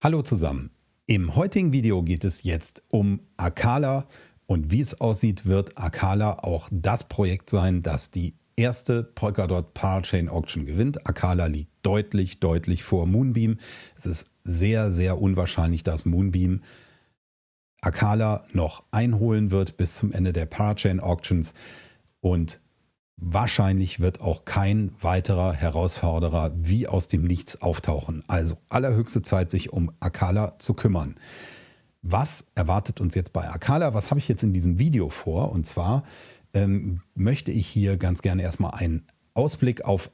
Hallo zusammen. Im heutigen Video geht es jetzt um Akala und wie es aussieht, wird Akala auch das Projekt sein, das die erste Polkadot Parachain Auction gewinnt. Akala liegt deutlich, deutlich vor Moonbeam. Es ist sehr, sehr unwahrscheinlich, dass Moonbeam Akala noch einholen wird bis zum Ende der Parachain Auctions und Wahrscheinlich wird auch kein weiterer Herausforderer wie aus dem Nichts auftauchen. Also allerhöchste Zeit, sich um Akala zu kümmern. Was erwartet uns jetzt bei Akala? Was habe ich jetzt in diesem Video vor? Und zwar ähm, möchte ich hier ganz gerne erstmal einen Ausblick auf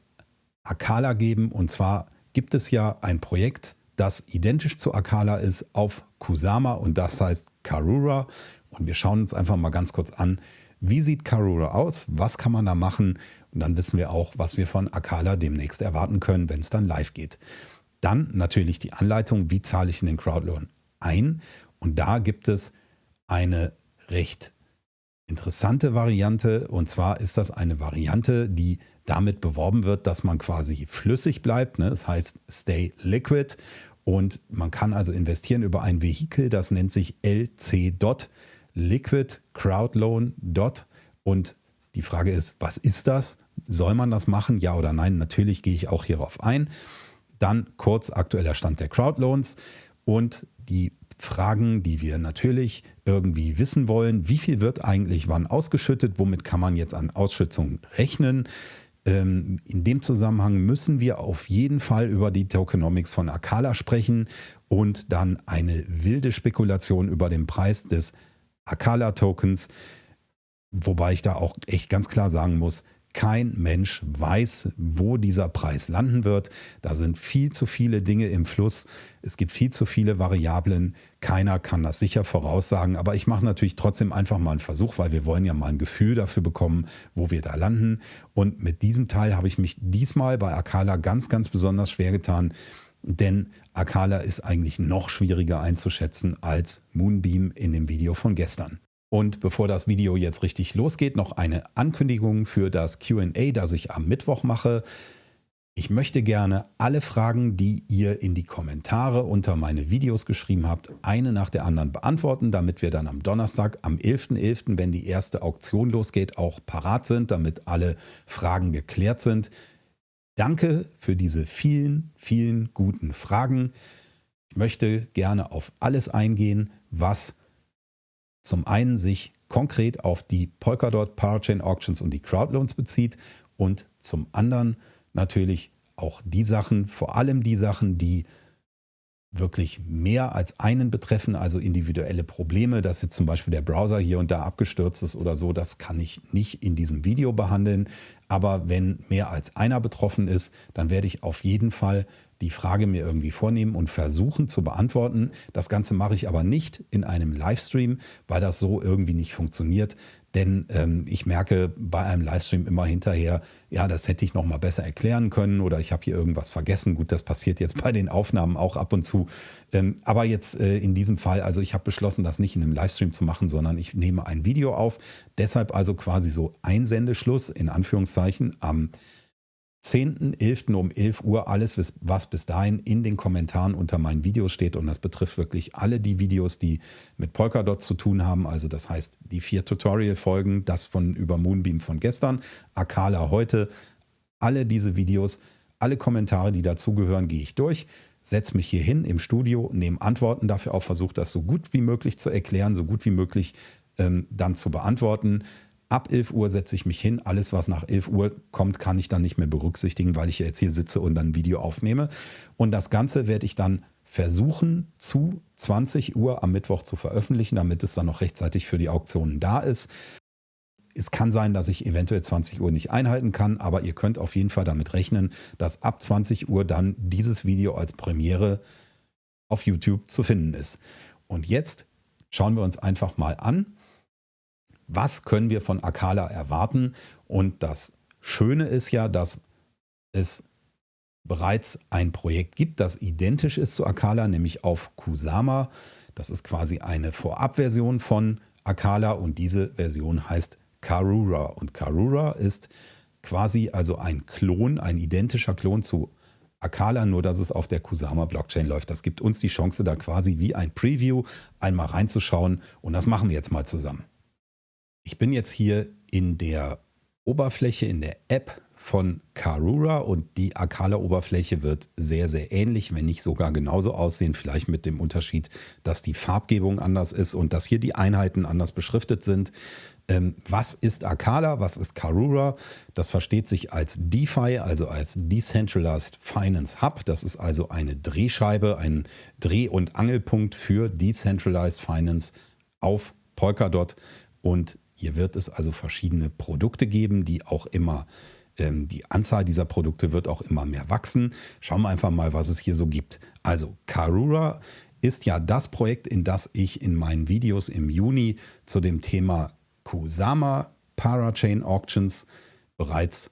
Akala geben. Und zwar gibt es ja ein Projekt, das identisch zu Akala ist auf Kusama und das heißt Karura. Und wir schauen uns einfach mal ganz kurz an, wie sieht Karura aus? Was kann man da machen? Und dann wissen wir auch, was wir von Akala demnächst erwarten können, wenn es dann live geht. Dann natürlich die Anleitung, wie zahle ich in den Crowdloan ein? Und da gibt es eine recht interessante Variante. Und zwar ist das eine Variante, die damit beworben wird, dass man quasi flüssig bleibt. Ne? Das heißt Stay Liquid. Und man kann also investieren über ein Vehikel, das nennt sich LC Dot. Liquid Crowd Loan Dot. Und die Frage ist, was ist das? Soll man das machen? Ja oder nein? Natürlich gehe ich auch hierauf ein. Dann kurz aktueller Stand der Crowdloans und die Fragen, die wir natürlich irgendwie wissen wollen. Wie viel wird eigentlich wann ausgeschüttet? Womit kann man jetzt an Ausschützungen rechnen? Ähm, in dem Zusammenhang müssen wir auf jeden Fall über die Tokenomics von Akala sprechen und dann eine wilde Spekulation über den Preis des Akala-Tokens, wobei ich da auch echt ganz klar sagen muss, kein Mensch weiß, wo dieser Preis landen wird. Da sind viel zu viele Dinge im Fluss. Es gibt viel zu viele Variablen. Keiner kann das sicher voraussagen. Aber ich mache natürlich trotzdem einfach mal einen Versuch, weil wir wollen ja mal ein Gefühl dafür bekommen, wo wir da landen. Und mit diesem Teil habe ich mich diesmal bei Akala ganz, ganz besonders schwer getan. Denn Akala ist eigentlich noch schwieriger einzuschätzen als Moonbeam in dem Video von gestern. Und bevor das Video jetzt richtig losgeht, noch eine Ankündigung für das QA, das ich am Mittwoch mache. Ich möchte gerne alle Fragen, die ihr in die Kommentare unter meine Videos geschrieben habt, eine nach der anderen beantworten, damit wir dann am Donnerstag, am 11.11., .11., wenn die erste Auktion losgeht, auch parat sind, damit alle Fragen geklärt sind. Danke für diese vielen, vielen guten Fragen. Ich möchte gerne auf alles eingehen, was zum einen sich konkret auf die Polkadot Parachain Auctions und die Crowdloans bezieht und zum anderen natürlich auch die Sachen, vor allem die Sachen, die wirklich mehr als einen betreffen, also individuelle Probleme, dass jetzt zum Beispiel der Browser hier und da abgestürzt ist oder so, das kann ich nicht in diesem Video behandeln. Aber wenn mehr als einer betroffen ist, dann werde ich auf jeden Fall die Frage mir irgendwie vornehmen und versuchen zu beantworten. Das Ganze mache ich aber nicht in einem Livestream, weil das so irgendwie nicht funktioniert. Denn ähm, ich merke bei einem Livestream immer hinterher, ja, das hätte ich noch mal besser erklären können oder ich habe hier irgendwas vergessen. Gut, das passiert jetzt bei den Aufnahmen auch ab und zu. Ähm, aber jetzt äh, in diesem Fall, also ich habe beschlossen, das nicht in einem Livestream zu machen, sondern ich nehme ein Video auf. Deshalb also quasi so Einsendeschluss in Anführungszeichen am 10.11. um 11 Uhr alles, was bis dahin in den Kommentaren unter meinen Videos steht. Und das betrifft wirklich alle die Videos, die mit Polkadot zu tun haben. Also das heißt, die vier Tutorial-Folgen, das von über Moonbeam von gestern, Akala heute, alle diese Videos, alle Kommentare, die dazugehören, gehe ich durch, setze mich hier hin im Studio, nehme Antworten dafür auf, versuche das so gut wie möglich zu erklären, so gut wie möglich ähm, dann zu beantworten. Ab 11 Uhr setze ich mich hin. Alles, was nach 11 Uhr kommt, kann ich dann nicht mehr berücksichtigen, weil ich jetzt hier sitze und dann ein Video aufnehme. Und das Ganze werde ich dann versuchen, zu 20 Uhr am Mittwoch zu veröffentlichen, damit es dann noch rechtzeitig für die Auktionen da ist. Es kann sein, dass ich eventuell 20 Uhr nicht einhalten kann, aber ihr könnt auf jeden Fall damit rechnen, dass ab 20 Uhr dann dieses Video als Premiere auf YouTube zu finden ist. Und jetzt schauen wir uns einfach mal an, was können wir von Akala erwarten. Und das Schöne ist ja, dass es bereits ein Projekt gibt, das identisch ist zu Akala, nämlich auf Kusama. Das ist quasi eine Vorabversion von Akala und diese Version heißt Karura. Und Karura ist quasi also ein Klon, ein identischer Klon zu Akala, nur dass es auf der Kusama Blockchain läuft. Das gibt uns die Chance, da quasi wie ein Preview einmal reinzuschauen und das machen wir jetzt mal zusammen. Ich bin jetzt hier in der Oberfläche, in der App von Karura und die Akala-Oberfläche wird sehr, sehr ähnlich, wenn nicht sogar genauso aussehen. Vielleicht mit dem Unterschied, dass die Farbgebung anders ist und dass hier die Einheiten anders beschriftet sind. Ähm, was ist Akala? Was ist Karura? Das versteht sich als DeFi, also als Decentralized Finance Hub. Das ist also eine Drehscheibe, ein Dreh- und Angelpunkt für Decentralized Finance auf Polkadot. Und hier wird es also verschiedene Produkte geben, die auch immer ähm, die Anzahl dieser Produkte wird auch immer mehr wachsen. Schauen wir einfach mal, was es hier so gibt. Also Karura ist ja das Projekt, in das ich in meinen Videos im Juni zu dem Thema Kusama Parachain Auctions bereits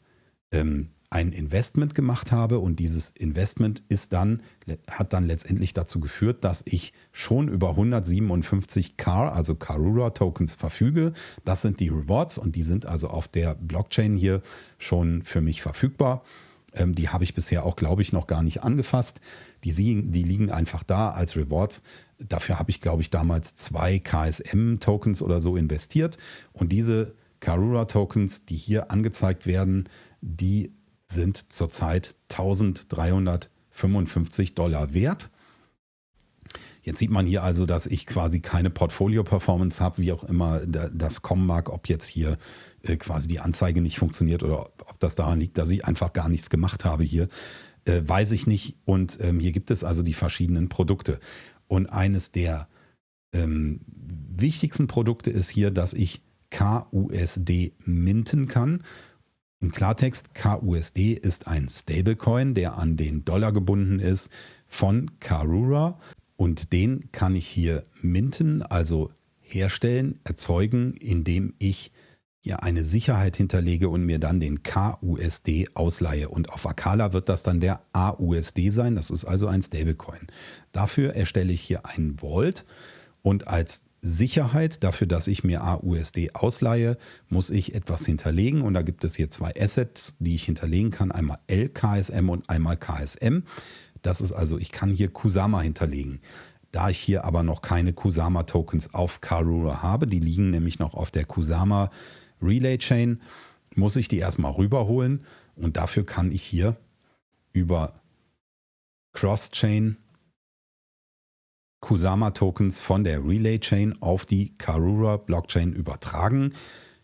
ähm, ein Investment gemacht habe und dieses Investment ist dann, hat dann letztendlich dazu geführt, dass ich schon über 157 CAR, also Karura Tokens verfüge. Das sind die Rewards und die sind also auf der Blockchain hier schon für mich verfügbar. Ähm, die habe ich bisher auch, glaube ich, noch gar nicht angefasst. Die, die liegen einfach da als Rewards. Dafür habe ich, glaube ich, damals zwei KSM-Tokens oder so investiert. Und diese Karura-Tokens, die hier angezeigt werden, die sind zurzeit 1355 Dollar wert. Jetzt sieht man hier also, dass ich quasi keine Portfolio-Performance habe, wie auch immer das kommen mag, ob jetzt hier äh, quasi die Anzeige nicht funktioniert oder ob das daran liegt, dass ich einfach gar nichts gemacht habe hier, äh, weiß ich nicht. Und ähm, hier gibt es also die verschiedenen Produkte. Und eines der ähm, wichtigsten Produkte ist hier, dass ich KUSD minten kann. Im Klartext, KUSD ist ein Stablecoin, der an den Dollar gebunden ist von Karura und den kann ich hier minten, also herstellen, erzeugen, indem ich hier eine Sicherheit hinterlege und mir dann den KUSD ausleihe. Und auf Akala wird das dann der AUSD sein, das ist also ein Stablecoin. Dafür erstelle ich hier einen Vault und als Sicherheit dafür, dass ich mir AUSD ausleihe, muss ich etwas hinterlegen. Und da gibt es hier zwei Assets, die ich hinterlegen kann. Einmal LKSM und einmal KSM. Das ist also, ich kann hier Kusama hinterlegen. Da ich hier aber noch keine Kusama-Tokens auf Karura habe, die liegen nämlich noch auf der Kusama Relay Chain, muss ich die erstmal rüberholen. Und dafür kann ich hier über Cross-Chain Kusama-Tokens von der Relay-Chain auf die Karura-Blockchain übertragen.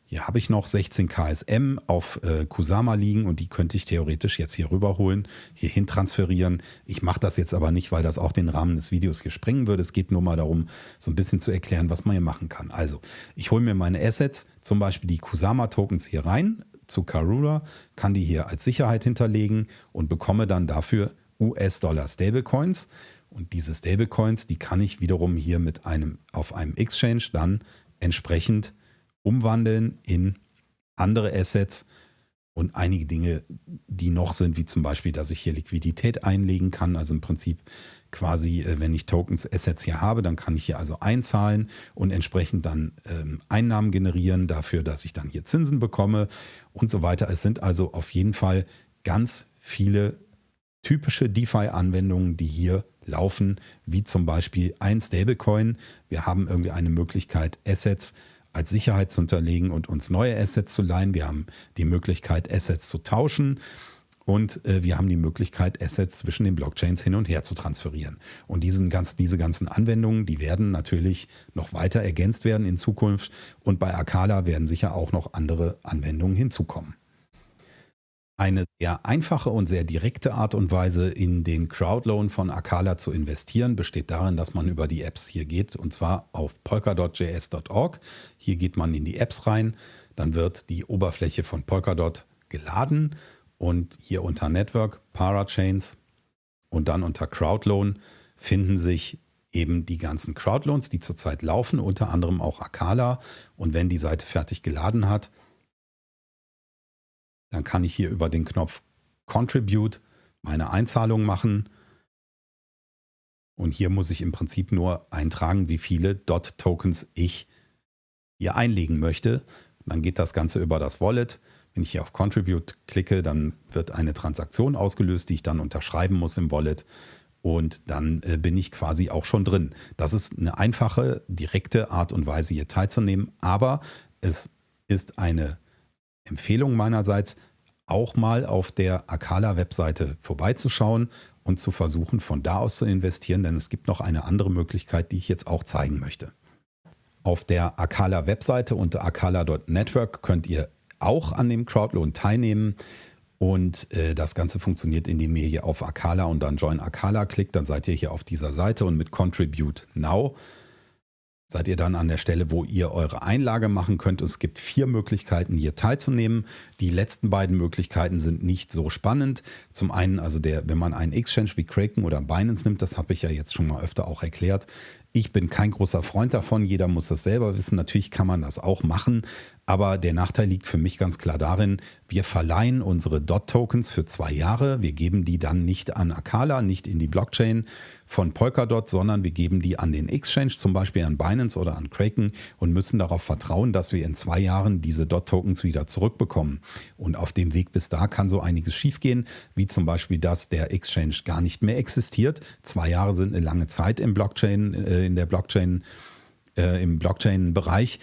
Hier habe ich noch 16 KSM auf äh, Kusama liegen und die könnte ich theoretisch jetzt hier rüberholen, hier hin transferieren. Ich mache das jetzt aber nicht, weil das auch den Rahmen des Videos hier sprengen würde. Es geht nur mal darum, so ein bisschen zu erklären, was man hier machen kann. Also, ich hole mir meine Assets, zum Beispiel die Kusama-Tokens hier rein zu Karura, kann die hier als Sicherheit hinterlegen und bekomme dann dafür US-Dollar Stablecoins. Und diese Stablecoins, die kann ich wiederum hier mit einem auf einem Exchange dann entsprechend umwandeln in andere Assets und einige Dinge, die noch sind, wie zum Beispiel, dass ich hier Liquidität einlegen kann. Also im Prinzip quasi, äh, wenn ich Tokens, Assets hier habe, dann kann ich hier also einzahlen und entsprechend dann ähm, Einnahmen generieren dafür, dass ich dann hier Zinsen bekomme und so weiter. Es sind also auf jeden Fall ganz viele typische DeFi-Anwendungen, die hier laufen, wie zum Beispiel ein Stablecoin. Wir haben irgendwie eine Möglichkeit, Assets als Sicherheit zu unterlegen und uns neue Assets zu leihen. Wir haben die Möglichkeit, Assets zu tauschen. Und äh, wir haben die Möglichkeit, Assets zwischen den Blockchains hin und her zu transferieren. Und diesen ganz, diese ganzen Anwendungen, die werden natürlich noch weiter ergänzt werden in Zukunft. Und bei Akala werden sicher auch noch andere Anwendungen hinzukommen. Eine sehr einfache und sehr direkte Art und Weise, in den Crowdloan von Akala zu investieren, besteht darin, dass man über die Apps hier geht und zwar auf polkadot.js.org. Hier geht man in die Apps rein, dann wird die Oberfläche von Polkadot geladen und hier unter Network, Parachains und dann unter Crowdloan finden sich eben die ganzen Crowdloans, die zurzeit laufen, unter anderem auch Akala. Und wenn die Seite fertig geladen hat, dann kann ich hier über den Knopf Contribute meine Einzahlung machen. Und hier muss ich im Prinzip nur eintragen, wie viele DOT-Tokens ich hier einlegen möchte. dann geht das Ganze über das Wallet. Wenn ich hier auf Contribute klicke, dann wird eine Transaktion ausgelöst, die ich dann unterschreiben muss im Wallet. Und dann äh, bin ich quasi auch schon drin. Das ist eine einfache, direkte Art und Weise, hier teilzunehmen. Aber es ist eine Empfehlung meinerseits, auch mal auf der Akala-Webseite vorbeizuschauen und zu versuchen, von da aus zu investieren, denn es gibt noch eine andere Möglichkeit, die ich jetzt auch zeigen möchte. Auf der Akala-Webseite unter akala.network könnt ihr auch an dem Crowdloan teilnehmen. Und äh, das Ganze funktioniert, indem ihr hier auf Akala und dann Join Akala klickt. Dann seid ihr hier auf dieser Seite und mit Contribute Now seid ihr dann an der Stelle, wo ihr eure Einlage machen könnt. Es gibt vier Möglichkeiten, hier teilzunehmen. Die letzten beiden Möglichkeiten sind nicht so spannend. Zum einen, also der, wenn man einen Exchange wie Kraken oder Binance nimmt, das habe ich ja jetzt schon mal öfter auch erklärt. Ich bin kein großer Freund davon. Jeder muss das selber wissen. Natürlich kann man das auch machen. Aber der Nachteil liegt für mich ganz klar darin, wir verleihen unsere DOT-Tokens für zwei Jahre. Wir geben die dann nicht an Akala, nicht in die Blockchain von Polkadot, sondern wir geben die an den Exchange, zum Beispiel an Binance oder an Kraken und müssen darauf vertrauen, dass wir in zwei Jahren diese DOT-Tokens wieder zurückbekommen. Und auf dem Weg bis da kann so einiges schiefgehen, wie zum Beispiel, dass der Exchange gar nicht mehr existiert. Zwei Jahre sind eine lange Zeit im Blockchain, äh, in der Blockchain, äh, im Blockchain-Bereich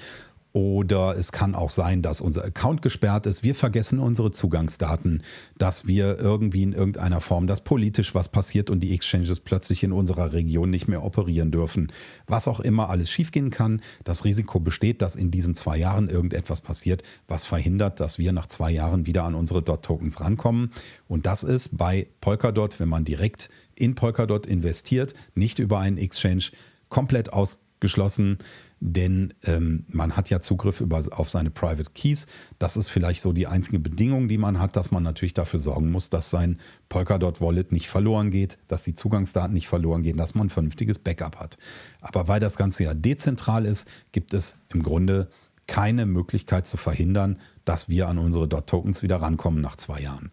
oder es kann auch sein, dass unser Account gesperrt ist. Wir vergessen unsere Zugangsdaten, dass wir irgendwie in irgendeiner Form, dass politisch was passiert und die Exchanges plötzlich in unserer Region nicht mehr operieren dürfen. Was auch immer alles schiefgehen kann. Das Risiko besteht, dass in diesen zwei Jahren irgendetwas passiert, was verhindert, dass wir nach zwei Jahren wieder an unsere DOT-Tokens rankommen. Und das ist bei Polkadot, wenn man direkt in Polkadot investiert, nicht über einen Exchange, komplett ausgeschlossen denn ähm, man hat ja Zugriff über, auf seine Private Keys. Das ist vielleicht so die einzige Bedingung, die man hat, dass man natürlich dafür sorgen muss, dass sein Polkadot Wallet nicht verloren geht, dass die Zugangsdaten nicht verloren gehen, dass man ein vernünftiges Backup hat. Aber weil das Ganze ja dezentral ist, gibt es im Grunde keine Möglichkeit zu verhindern, dass wir an unsere Dot-Tokens wieder rankommen nach zwei Jahren.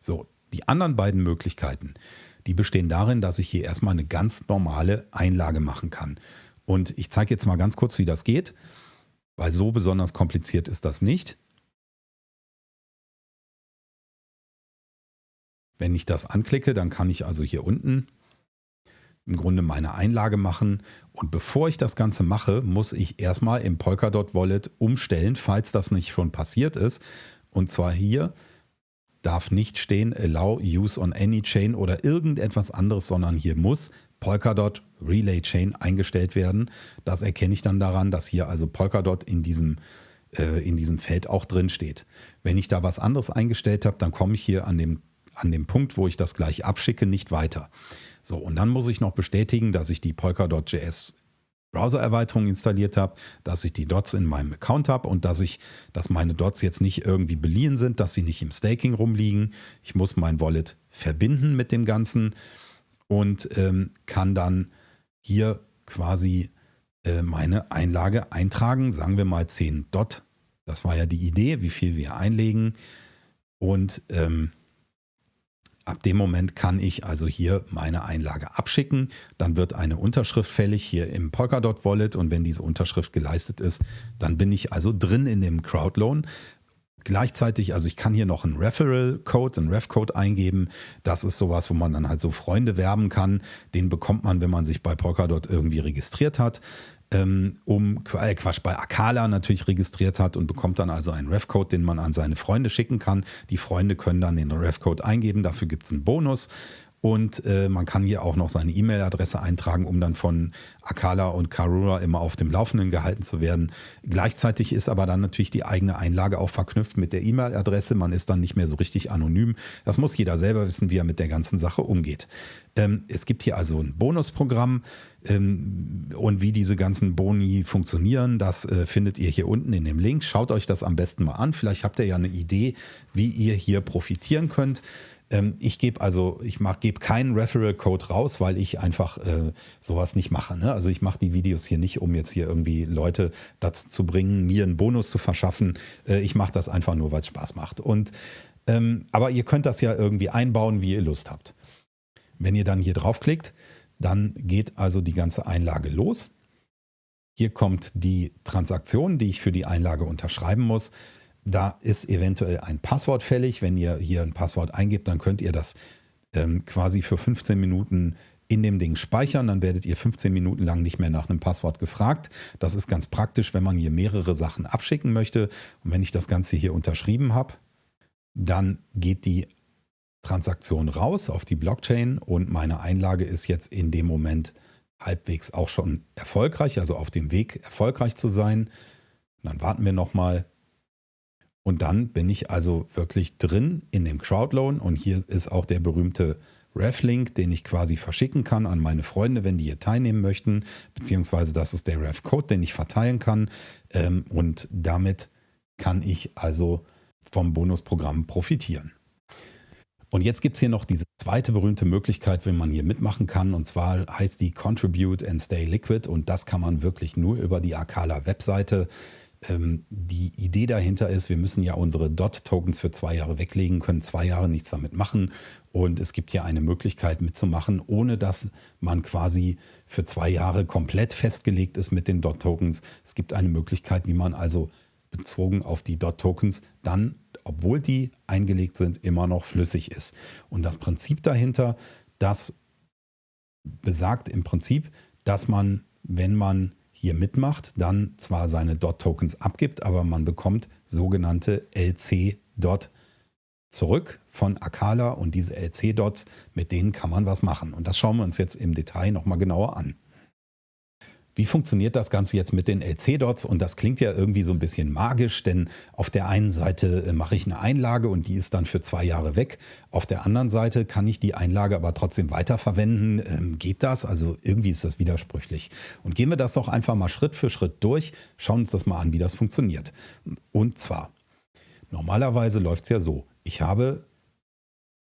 So, die anderen beiden Möglichkeiten, die bestehen darin, dass ich hier erstmal eine ganz normale Einlage machen kann. Und ich zeige jetzt mal ganz kurz, wie das geht, weil so besonders kompliziert ist das nicht. Wenn ich das anklicke, dann kann ich also hier unten im Grunde meine Einlage machen. Und bevor ich das Ganze mache, muss ich erstmal im Polkadot Wallet umstellen, falls das nicht schon passiert ist. Und zwar hier darf nicht stehen Allow Use on Any Chain oder irgendetwas anderes, sondern hier muss Polkadot Relay Chain eingestellt werden. Das erkenne ich dann daran, dass hier also Polkadot in diesem, äh, in diesem Feld auch drin steht. Wenn ich da was anderes eingestellt habe, dann komme ich hier an dem, an dem Punkt, wo ich das gleich abschicke, nicht weiter. So, und dann muss ich noch bestätigen, dass ich die Polkadot.js Browser-Erweiterung installiert habe, dass ich die Dots in meinem Account habe und dass ich, dass meine Dots jetzt nicht irgendwie beliehen sind, dass sie nicht im Staking rumliegen. Ich muss mein Wallet verbinden mit dem Ganzen und ähm, kann dann hier quasi äh, meine Einlage eintragen. Sagen wir mal 10 Dot. Das war ja die Idee, wie viel wir einlegen. Und ähm, ab dem Moment kann ich also hier meine Einlage abschicken. Dann wird eine Unterschrift fällig hier im Polkadot Wallet und wenn diese Unterschrift geleistet ist, dann bin ich also drin in dem Crowdloan. Gleichzeitig, also ich kann hier noch einen Referral-Code, einen Ref-Code eingeben. Das ist sowas, wo man dann halt so Freunde werben kann. Den bekommt man, wenn man sich bei Polkadot irgendwie registriert hat. Ähm, um äh, Quatsch, bei Akala natürlich registriert hat und bekommt dann also einen Ref-Code, den man an seine Freunde schicken kann. Die Freunde können dann den Ref-Code eingeben, dafür gibt es einen Bonus. Und äh, man kann hier auch noch seine E-Mail-Adresse eintragen, um dann von Akala und Karura immer auf dem Laufenden gehalten zu werden. Gleichzeitig ist aber dann natürlich die eigene Einlage auch verknüpft mit der E-Mail-Adresse. Man ist dann nicht mehr so richtig anonym. Das muss jeder selber wissen, wie er mit der ganzen Sache umgeht. Ähm, es gibt hier also ein Bonusprogramm ähm, und wie diese ganzen Boni funktionieren, das äh, findet ihr hier unten in dem Link. Schaut euch das am besten mal an. Vielleicht habt ihr ja eine Idee, wie ihr hier profitieren könnt. Ähm, ich gebe also, ich gebe keinen Referral-Code raus, weil ich einfach äh, sowas nicht mache. Ne? Also ich mache die Videos hier nicht, um jetzt hier irgendwie Leute dazu zu bringen, mir einen Bonus zu verschaffen. Äh, ich mache das einfach nur, weil es Spaß macht. Und ähm, aber ihr könnt das ja irgendwie einbauen, wie ihr Lust habt. Wenn ihr dann hier draufklickt, dann geht also die ganze Einlage los. Hier kommt die Transaktion, die ich für die Einlage unterschreiben muss. Da ist eventuell ein Passwort fällig. Wenn ihr hier ein Passwort eingebt, dann könnt ihr das ähm, quasi für 15 Minuten in dem Ding speichern, dann werdet ihr 15 Minuten lang nicht mehr nach einem Passwort gefragt. Das ist ganz praktisch, wenn man hier mehrere Sachen abschicken möchte. Und wenn ich das Ganze hier unterschrieben habe, dann geht die Transaktion raus auf die Blockchain und meine Einlage ist jetzt in dem Moment halbwegs auch schon erfolgreich, also auf dem Weg erfolgreich zu sein. Dann warten wir nochmal. Und dann bin ich also wirklich drin in dem Crowdloan und hier ist auch der berühmte Reflink, den ich quasi verschicken kann an meine Freunde, wenn die hier teilnehmen möchten, beziehungsweise das ist der Ref-Code, den ich verteilen kann ähm, und damit kann ich also vom Bonusprogramm profitieren. Und jetzt gibt es hier noch diese zweite berühmte Möglichkeit, wenn man hier mitmachen kann. Und zwar heißt die Contribute and Stay Liquid. Und das kann man wirklich nur über die Akala Webseite ähm, die Idee dahinter ist, wir müssen ja unsere DOT-Tokens für zwei Jahre weglegen, können zwei Jahre nichts damit machen. Und es gibt hier eine Möglichkeit mitzumachen, ohne dass man quasi für zwei Jahre komplett festgelegt ist mit den DOT-Tokens. Es gibt eine Möglichkeit, wie man also bezogen auf die DOT-Tokens dann, obwohl die eingelegt sind, immer noch flüssig ist. Und das Prinzip dahinter, das besagt im Prinzip, dass man, wenn man hier mitmacht, dann zwar seine DOT-Tokens abgibt, aber man bekommt sogenannte LC-Dot zurück von Akala und diese LC-Dots, mit denen kann man was machen. Und das schauen wir uns jetzt im Detail nochmal genauer an. Wie funktioniert das Ganze jetzt mit den LC-Dots? Und das klingt ja irgendwie so ein bisschen magisch, denn auf der einen Seite äh, mache ich eine Einlage und die ist dann für zwei Jahre weg. Auf der anderen Seite kann ich die Einlage aber trotzdem weiterverwenden. Ähm, geht das? Also irgendwie ist das widersprüchlich. Und gehen wir das doch einfach mal Schritt für Schritt durch, schauen uns das mal an, wie das funktioniert. Und zwar, normalerweise läuft es ja so. Ich habe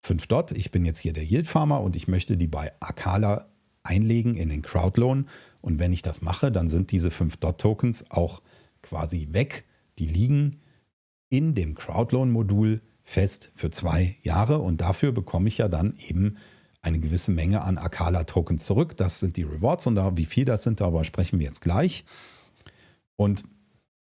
5 Dot, ich bin jetzt hier der Yield Farmer und ich möchte die bei Akala einlegen in den Crowdloan. Und wenn ich das mache, dann sind diese 5 Dot-Tokens auch quasi weg. Die liegen in dem Crowdloan-Modul fest für zwei Jahre und dafür bekomme ich ja dann eben eine gewisse Menge an Akala-Tokens zurück. Das sind die Rewards und da, wie viel das sind, darüber sprechen wir jetzt gleich. Und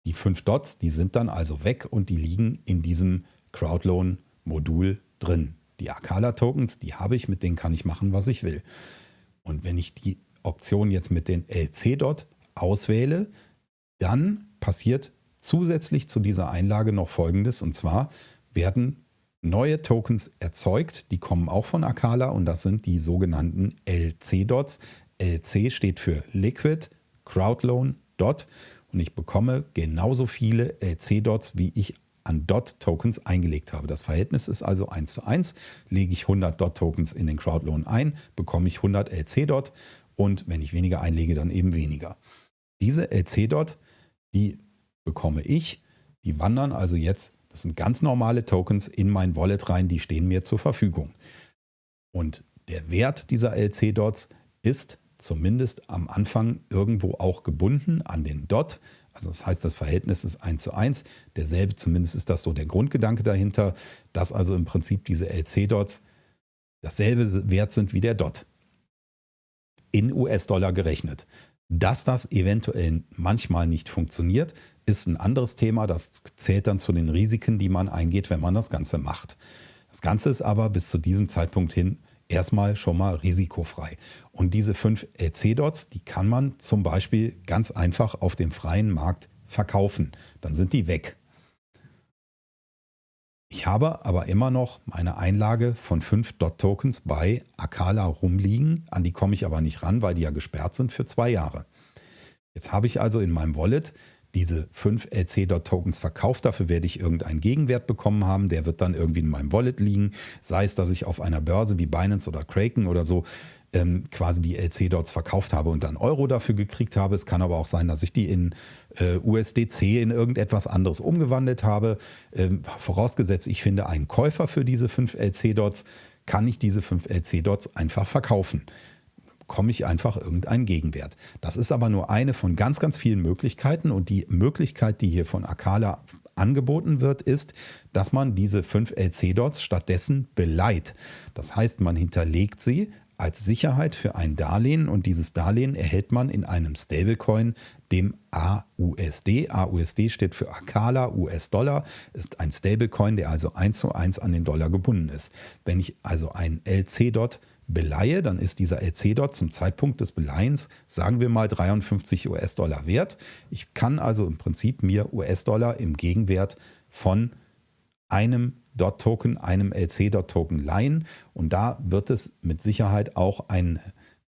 die 5 Dots, die sind dann also weg und die liegen in diesem Crowdloan-Modul drin. Die Akala-Tokens, die habe ich, mit denen kann ich machen, was ich will. Und wenn ich die Option jetzt mit den LC-Dot auswähle, dann passiert zusätzlich zu dieser Einlage noch Folgendes. Und zwar werden neue Tokens erzeugt, die kommen auch von Akala und das sind die sogenannten LC-Dots. LC steht für Liquid Crowdloan Dot und ich bekomme genauso viele LC-Dots, wie ich an DOT-Tokens eingelegt habe. Das Verhältnis ist also 1 zu 1. Lege ich 100 DOT-Tokens in den Crowdloan ein, bekomme ich 100 LC-Dot und wenn ich weniger einlege, dann eben weniger. Diese LC-Dot, die bekomme ich, die wandern also jetzt, das sind ganz normale Tokens, in mein Wallet rein, die stehen mir zur Verfügung. Und der Wert dieser LC-Dots ist zumindest am Anfang irgendwo auch gebunden an den Dot. Also das heißt, das Verhältnis ist 1 zu 1. Derselbe, zumindest ist das so der Grundgedanke dahinter, dass also im Prinzip diese LC-Dots dasselbe Wert sind wie der Dot. In US-Dollar gerechnet. Dass das eventuell manchmal nicht funktioniert, ist ein anderes Thema. Das zählt dann zu den Risiken, die man eingeht, wenn man das Ganze macht. Das Ganze ist aber bis zu diesem Zeitpunkt hin erstmal schon mal risikofrei. Und diese fünf LC-Dots, die kann man zum Beispiel ganz einfach auf dem freien Markt verkaufen. Dann sind die weg. Ich habe aber immer noch meine Einlage von fünf Dot-Tokens bei Akala rumliegen. An die komme ich aber nicht ran, weil die ja gesperrt sind für zwei Jahre. Jetzt habe ich also in meinem Wallet diese fünf LC-Tokens verkauft. Dafür werde ich irgendeinen Gegenwert bekommen haben. Der wird dann irgendwie in meinem Wallet liegen. Sei es, dass ich auf einer Börse wie Binance oder Kraken oder so ähm, quasi die LC-Dots verkauft habe und dann Euro dafür gekriegt habe. Es kann aber auch sein, dass ich die in äh, USDC in irgendetwas anderes umgewandelt habe. Ähm, vorausgesetzt, ich finde einen Käufer für diese fünf LC-Dots, kann ich diese fünf LC-Dots einfach verkaufen bekomme ich einfach irgendeinen Gegenwert. Das ist aber nur eine von ganz, ganz vielen Möglichkeiten und die Möglichkeit, die hier von Akala angeboten wird, ist, dass man diese 5 LC-Dots stattdessen beleiht. Das heißt, man hinterlegt sie als Sicherheit für ein Darlehen und dieses Darlehen erhält man in einem Stablecoin, dem AUSD. AUSD steht für Akala, US-Dollar, ist ein Stablecoin, der also eins zu eins an den Dollar gebunden ist. Wenn ich also ein LC-Dot beleihe, dann ist dieser LC-Dot zum Zeitpunkt des Beleihens, sagen wir mal 53 US-Dollar wert. Ich kann also im Prinzip mir US-Dollar im Gegenwert von einem Dot-Token, einem LC-Dot-Token leihen. Und da wird es mit Sicherheit auch ein,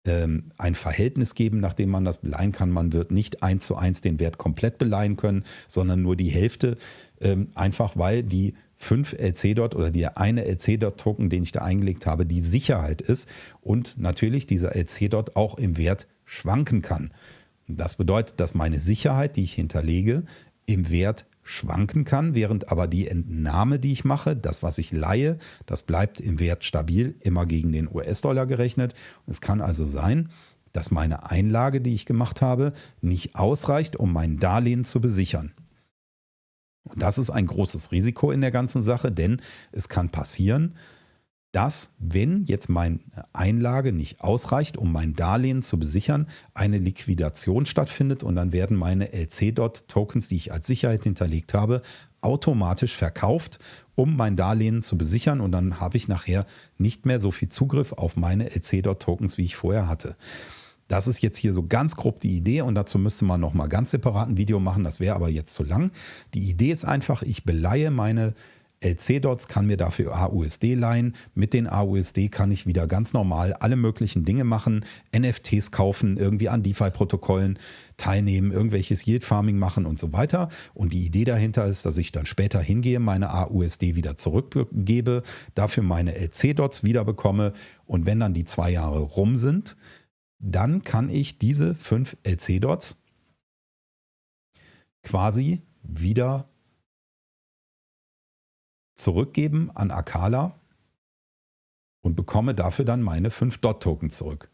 ähm, ein Verhältnis geben, nach dem man das beleihen kann. Man wird nicht eins zu eins den Wert komplett beleihen können, sondern nur die Hälfte, ähm, einfach weil die 5 LC-Dot oder der eine LC-Dot-Token, den ich da eingelegt habe, die Sicherheit ist und natürlich dieser LC-Dot auch im Wert schwanken kann. Das bedeutet, dass meine Sicherheit, die ich hinterlege, im Wert schwanken kann, während aber die Entnahme, die ich mache, das, was ich leihe, das bleibt im Wert stabil, immer gegen den US-Dollar gerechnet. es kann also sein, dass meine Einlage, die ich gemacht habe, nicht ausreicht, um mein Darlehen zu besichern. Und das ist ein großes Risiko in der ganzen Sache, denn es kann passieren, dass, wenn jetzt meine Einlage nicht ausreicht, um mein Darlehen zu besichern, eine Liquidation stattfindet und dann werden meine LC-Dot-Tokens, die ich als Sicherheit hinterlegt habe, automatisch verkauft, um mein Darlehen zu besichern und dann habe ich nachher nicht mehr so viel Zugriff auf meine LC-Dot-Tokens, wie ich vorher hatte. Das ist jetzt hier so ganz grob die Idee und dazu müsste man nochmal ganz separat ein Video machen, das wäre aber jetzt zu lang. Die Idee ist einfach, ich beleihe meine LC-Dots, kann mir dafür AUSD leihen. Mit den AUSD kann ich wieder ganz normal alle möglichen Dinge machen, NFTs kaufen, irgendwie an DeFi-Protokollen teilnehmen, irgendwelches Yield-Farming machen und so weiter. Und die Idee dahinter ist, dass ich dann später hingehe, meine AUSD wieder zurückgebe, dafür meine LC-Dots wieder bekomme und wenn dann die zwei Jahre rum sind, dann kann ich diese fünf LC-Dots quasi wieder zurückgeben an Akala und bekomme dafür dann meine 5 Dot-Token zurück.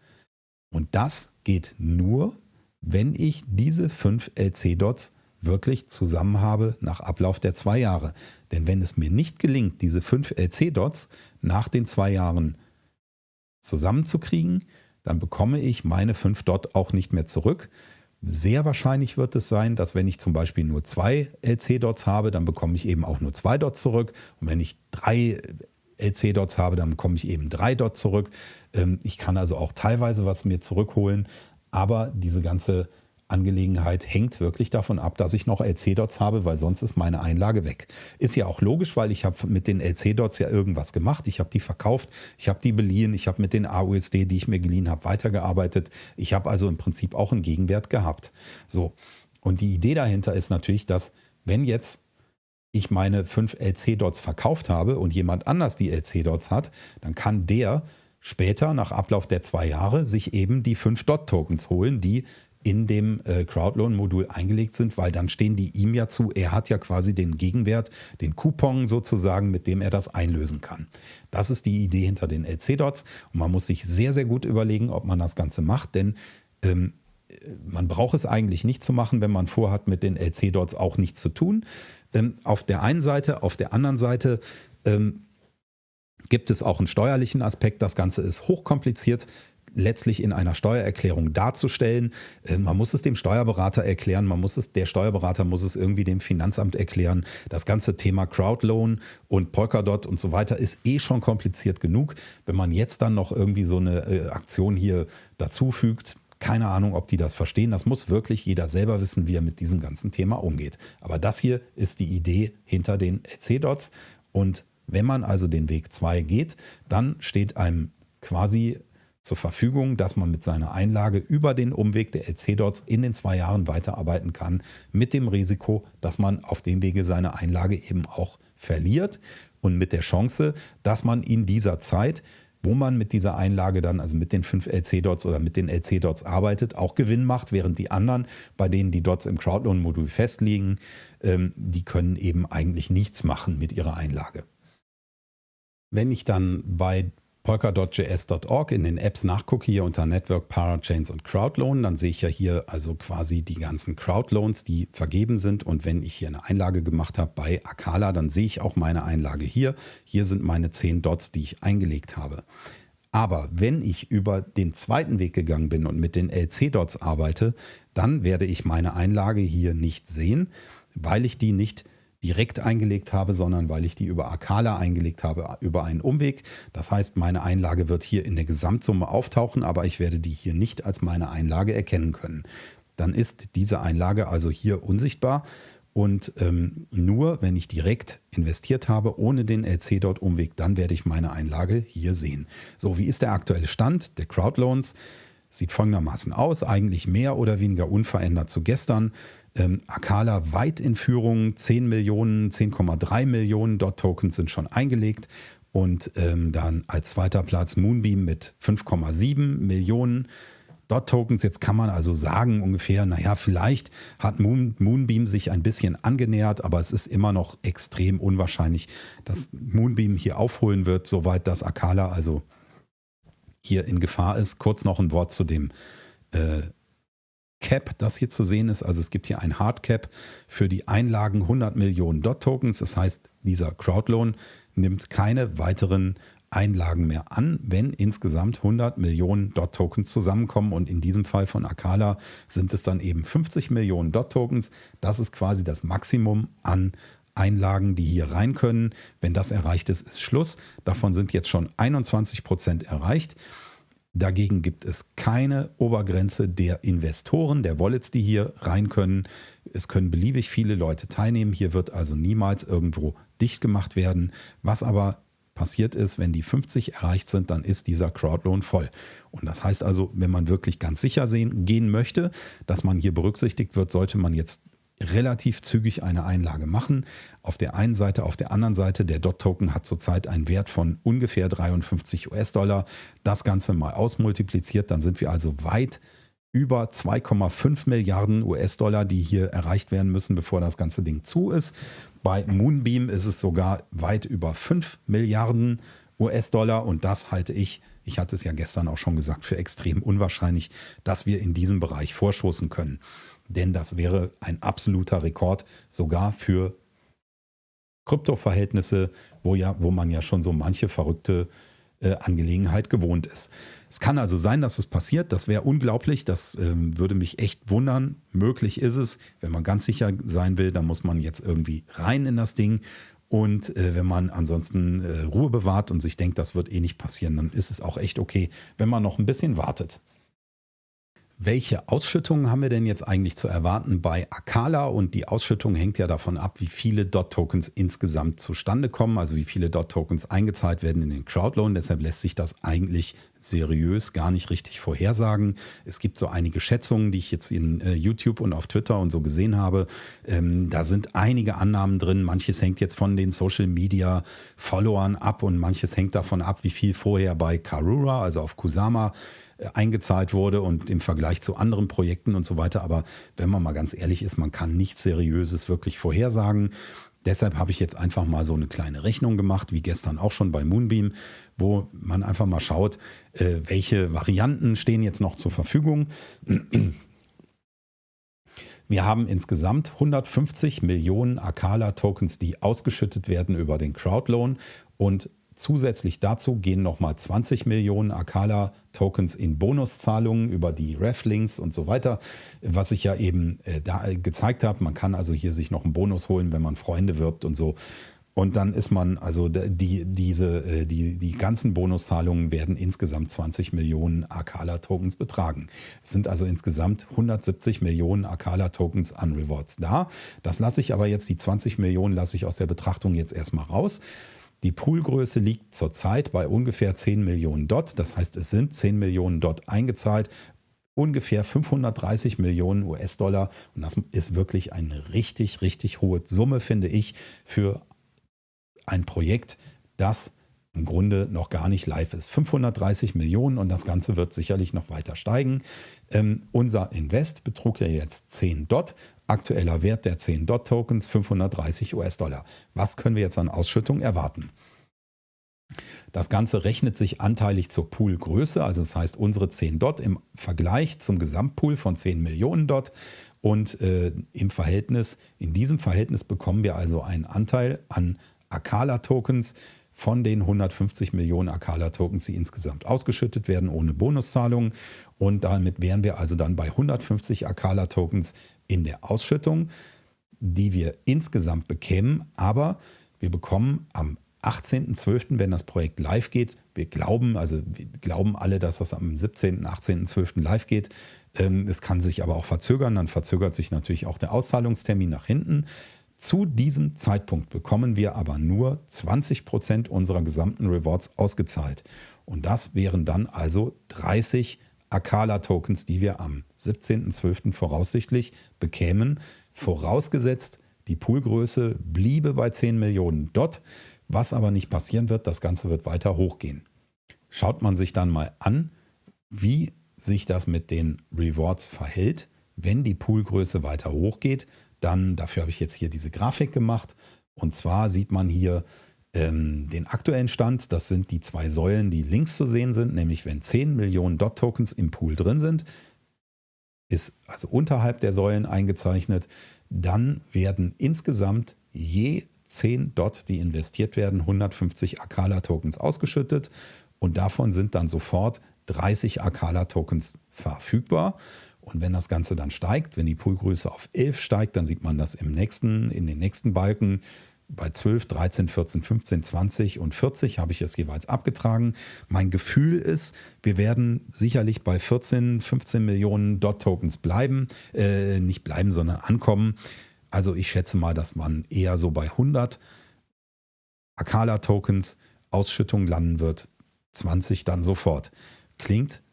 Und das geht nur, wenn ich diese 5 LC-Dots wirklich zusammen habe nach Ablauf der zwei Jahre. Denn wenn es mir nicht gelingt, diese 5 LC-Dots nach den zwei Jahren zusammenzukriegen, dann bekomme ich meine 5 Dot auch nicht mehr zurück, sehr wahrscheinlich wird es sein, dass wenn ich zum Beispiel nur zwei LC-Dots habe, dann bekomme ich eben auch nur zwei Dots zurück. Und wenn ich drei LC-Dots habe, dann bekomme ich eben drei Dots zurück. Ähm, ich kann also auch teilweise was mir zurückholen, aber diese ganze Angelegenheit hängt wirklich davon ab, dass ich noch LC-Dots habe, weil sonst ist meine Einlage weg. Ist ja auch logisch, weil ich habe mit den LC-Dots ja irgendwas gemacht. Ich habe die verkauft, ich habe die beliehen, ich habe mit den AUSD, die ich mir geliehen habe, weitergearbeitet. Ich habe also im Prinzip auch einen Gegenwert gehabt. So. Und die Idee dahinter ist natürlich, dass wenn jetzt ich meine fünf LC-Dots verkauft habe und jemand anders die LC-Dots hat, dann kann der später nach Ablauf der zwei Jahre sich eben die fünf Dot-Tokens holen, die in dem äh, Crowdloan-Modul eingelegt sind, weil dann stehen die ihm ja zu. Er hat ja quasi den Gegenwert, den Coupon sozusagen, mit dem er das einlösen kann. Das ist die Idee hinter den LC-Dots und man muss sich sehr, sehr gut überlegen, ob man das Ganze macht, denn ähm, man braucht es eigentlich nicht zu machen, wenn man vorhat, mit den LC-Dots auch nichts zu tun. Ähm, auf der einen Seite, auf der anderen Seite ähm, gibt es auch einen steuerlichen Aspekt. Das Ganze ist hochkompliziert letztlich in einer Steuererklärung darzustellen. Äh, man muss es dem Steuerberater erklären, man muss es, der Steuerberater muss es irgendwie dem Finanzamt erklären. Das ganze Thema Crowdloan und Polkadot und so weiter ist eh schon kompliziert genug. Wenn man jetzt dann noch irgendwie so eine äh, Aktion hier dazufügt, keine Ahnung, ob die das verstehen. Das muss wirklich jeder selber wissen, wie er mit diesem ganzen Thema umgeht. Aber das hier ist die Idee hinter den LC-Dots. Und wenn man also den Weg 2 geht, dann steht einem quasi zur Verfügung, dass man mit seiner Einlage über den Umweg der LC-Dots in den zwei Jahren weiterarbeiten kann, mit dem Risiko, dass man auf dem Wege seine Einlage eben auch verliert und mit der Chance, dass man in dieser Zeit, wo man mit dieser Einlage dann, also mit den fünf LC-Dots oder mit den LC-Dots arbeitet, auch Gewinn macht, während die anderen, bei denen die Dots im Crowdloan-Modul festliegen, ähm, die können eben eigentlich nichts machen mit ihrer Einlage. Wenn ich dann bei polka.js.org in den Apps nachgucke, hier unter Network, Parachains und Crowdloan, dann sehe ich ja hier also quasi die ganzen Crowdloans, die vergeben sind. Und wenn ich hier eine Einlage gemacht habe bei Akala, dann sehe ich auch meine Einlage hier. Hier sind meine 10 Dots, die ich eingelegt habe. Aber wenn ich über den zweiten Weg gegangen bin und mit den LC-Dots arbeite, dann werde ich meine Einlage hier nicht sehen, weil ich die nicht direkt eingelegt habe, sondern weil ich die über Akala eingelegt habe, über einen Umweg. Das heißt, meine Einlage wird hier in der Gesamtsumme auftauchen, aber ich werde die hier nicht als meine Einlage erkennen können. Dann ist diese Einlage also hier unsichtbar und ähm, nur wenn ich direkt investiert habe, ohne den LC-Dot-Umweg, dann werde ich meine Einlage hier sehen. So, wie ist der aktuelle Stand der Crowdloans? Sieht folgendermaßen aus, eigentlich mehr oder weniger unverändert zu gestern. Ähm, Akala weit in Führung, 10 Millionen, 10,3 Millionen Dot-Tokens sind schon eingelegt. Und ähm, dann als zweiter Platz Moonbeam mit 5,7 Millionen Dot-Tokens. Jetzt kann man also sagen ungefähr, naja, vielleicht hat Moon, Moonbeam sich ein bisschen angenähert, aber es ist immer noch extrem unwahrscheinlich, dass Moonbeam hier aufholen wird, soweit das Akala also hier in Gefahr ist. Kurz noch ein Wort zu dem äh, Cap, das hier zu sehen ist. Also es gibt hier ein Hardcap für die Einlagen 100 Millionen Dot-Tokens. Das heißt, dieser Crowdloan nimmt keine weiteren Einlagen mehr an, wenn insgesamt 100 Millionen DOT-Tokens zusammenkommen. Und in diesem Fall von Akala sind es dann eben 50 Millionen DOT-Tokens. Das ist quasi das Maximum an Einlagen, die hier rein können. Wenn das erreicht ist, ist Schluss. Davon sind jetzt schon 21 Prozent erreicht. Dagegen gibt es keine Obergrenze der Investoren, der Wallets, die hier rein können. Es können beliebig viele Leute teilnehmen. Hier wird also niemals irgendwo dicht gemacht werden. Was aber passiert ist, wenn die 50 erreicht sind, dann ist dieser Crowdloan voll. Und das heißt also, wenn man wirklich ganz sicher sehen, gehen möchte, dass man hier berücksichtigt wird, sollte man jetzt relativ zügig eine Einlage machen. Auf der einen Seite, auf der anderen Seite, der DOT-Token hat zurzeit einen Wert von ungefähr 53 US-Dollar. Das Ganze mal ausmultipliziert, dann sind wir also weit über 2,5 Milliarden US-Dollar, die hier erreicht werden müssen, bevor das ganze Ding zu ist. Bei Moonbeam ist es sogar weit über 5 Milliarden US-Dollar und das halte ich, ich hatte es ja gestern auch schon gesagt, für extrem unwahrscheinlich, dass wir in diesem Bereich vorstoßen können. Denn das wäre ein absoluter Rekord, sogar für Kryptoverhältnisse, wo, ja, wo man ja schon so manche verrückte äh, Angelegenheit gewohnt ist. Es kann also sein, dass es passiert. Das wäre unglaublich. Das ähm, würde mich echt wundern. Möglich ist es. Wenn man ganz sicher sein will, dann muss man jetzt irgendwie rein in das Ding. Und äh, wenn man ansonsten äh, Ruhe bewahrt und sich denkt, das wird eh nicht passieren, dann ist es auch echt okay, wenn man noch ein bisschen wartet. Welche Ausschüttungen haben wir denn jetzt eigentlich zu erwarten bei Akala? Und die Ausschüttung hängt ja davon ab, wie viele DOT-Tokens insgesamt zustande kommen, also wie viele DOT-Tokens eingezahlt werden in den Crowdloan. Deshalb lässt sich das eigentlich seriös gar nicht richtig vorhersagen. Es gibt so einige Schätzungen, die ich jetzt in äh, YouTube und auf Twitter und so gesehen habe. Ähm, da sind einige Annahmen drin. Manches hängt jetzt von den Social Media Followern ab und manches hängt davon ab, wie viel vorher bei Karura, also auf Kusama, eingezahlt wurde und im Vergleich zu anderen Projekten und so weiter. Aber wenn man mal ganz ehrlich ist, man kann nichts Seriöses wirklich vorhersagen. Deshalb habe ich jetzt einfach mal so eine kleine Rechnung gemacht, wie gestern auch schon bei Moonbeam, wo man einfach mal schaut, äh, welche Varianten stehen jetzt noch zur Verfügung. Wir haben insgesamt 150 Millionen Akala-Tokens, die ausgeschüttet werden über den Crowdloan und Zusätzlich dazu gehen nochmal 20 Millionen Akala-Tokens in Bonuszahlungen über die Reflinks und so weiter, was ich ja eben äh, da äh, gezeigt habe. Man kann also hier sich noch einen Bonus holen, wenn man Freunde wirbt und so. Und dann ist man, also die, diese, äh, die, die ganzen Bonuszahlungen werden insgesamt 20 Millionen Akala-Tokens betragen. Es sind also insgesamt 170 Millionen Akala-Tokens an Rewards da. Das lasse ich aber jetzt, die 20 Millionen lasse ich aus der Betrachtung jetzt erstmal raus. Die Poolgröße liegt zurzeit bei ungefähr 10 Millionen Dot. Das heißt, es sind 10 Millionen Dot eingezahlt, ungefähr 530 Millionen US-Dollar. Und das ist wirklich eine richtig, richtig hohe Summe, finde ich, für ein Projekt, das im Grunde noch gar nicht live ist. 530 Millionen und das Ganze wird sicherlich noch weiter steigen. Ähm, unser Invest betrug ja jetzt 10 Dot. Aktueller Wert der 10 DOT-Tokens 530 US-Dollar. Was können wir jetzt an Ausschüttung erwarten? Das Ganze rechnet sich anteilig zur Poolgröße, also das heißt unsere 10 Dot im Vergleich zum Gesamtpool von 10 Millionen Dot und äh, im Verhältnis, in diesem Verhältnis bekommen wir also einen Anteil an Akala-Tokens von den 150 Millionen Akala-Tokens, die insgesamt ausgeschüttet werden, ohne Bonuszahlungen. Und damit wären wir also dann bei 150 Akala-Tokens in der Ausschüttung, die wir insgesamt bekämen. Aber wir bekommen am 18.12., wenn das Projekt live geht, wir glauben, also wir glauben alle, dass das am 17., 18.12. live geht. Ähm, es kann sich aber auch verzögern, dann verzögert sich natürlich auch der Auszahlungstermin nach hinten. Zu diesem Zeitpunkt bekommen wir aber nur 20% unserer gesamten Rewards ausgezahlt. Und das wären dann also 30 Akala-Tokens, die wir am 17.12. voraussichtlich bekämen, vorausgesetzt, die Poolgröße bliebe bei 10 Millionen Dot, was aber nicht passieren wird, das Ganze wird weiter hochgehen. Schaut man sich dann mal an, wie sich das mit den Rewards verhält, wenn die Poolgröße weiter hochgeht, dann, dafür habe ich jetzt hier diese Grafik gemacht. Und zwar sieht man hier ähm, den aktuellen Stand. Das sind die zwei Säulen, die links zu sehen sind, nämlich wenn 10 Millionen Dot-Tokens im Pool drin sind, ist also unterhalb der Säulen eingezeichnet. Dann werden insgesamt je 10 Dot, die investiert werden, 150 Akala-Tokens ausgeschüttet und davon sind dann sofort 30 Akala-Tokens verfügbar. Und wenn das Ganze dann steigt, wenn die Poolgröße auf 11 steigt, dann sieht man das im nächsten, in den nächsten Balken. Bei 12, 13, 14, 15, 20 und 40 habe ich es jeweils abgetragen. Mein Gefühl ist, wir werden sicherlich bei 14, 15 Millionen Dot-Tokens bleiben. Äh, nicht bleiben, sondern ankommen. Also ich schätze mal, dass man eher so bei 100 Akala-Tokens Ausschüttung landen wird. 20 dann sofort. Klingt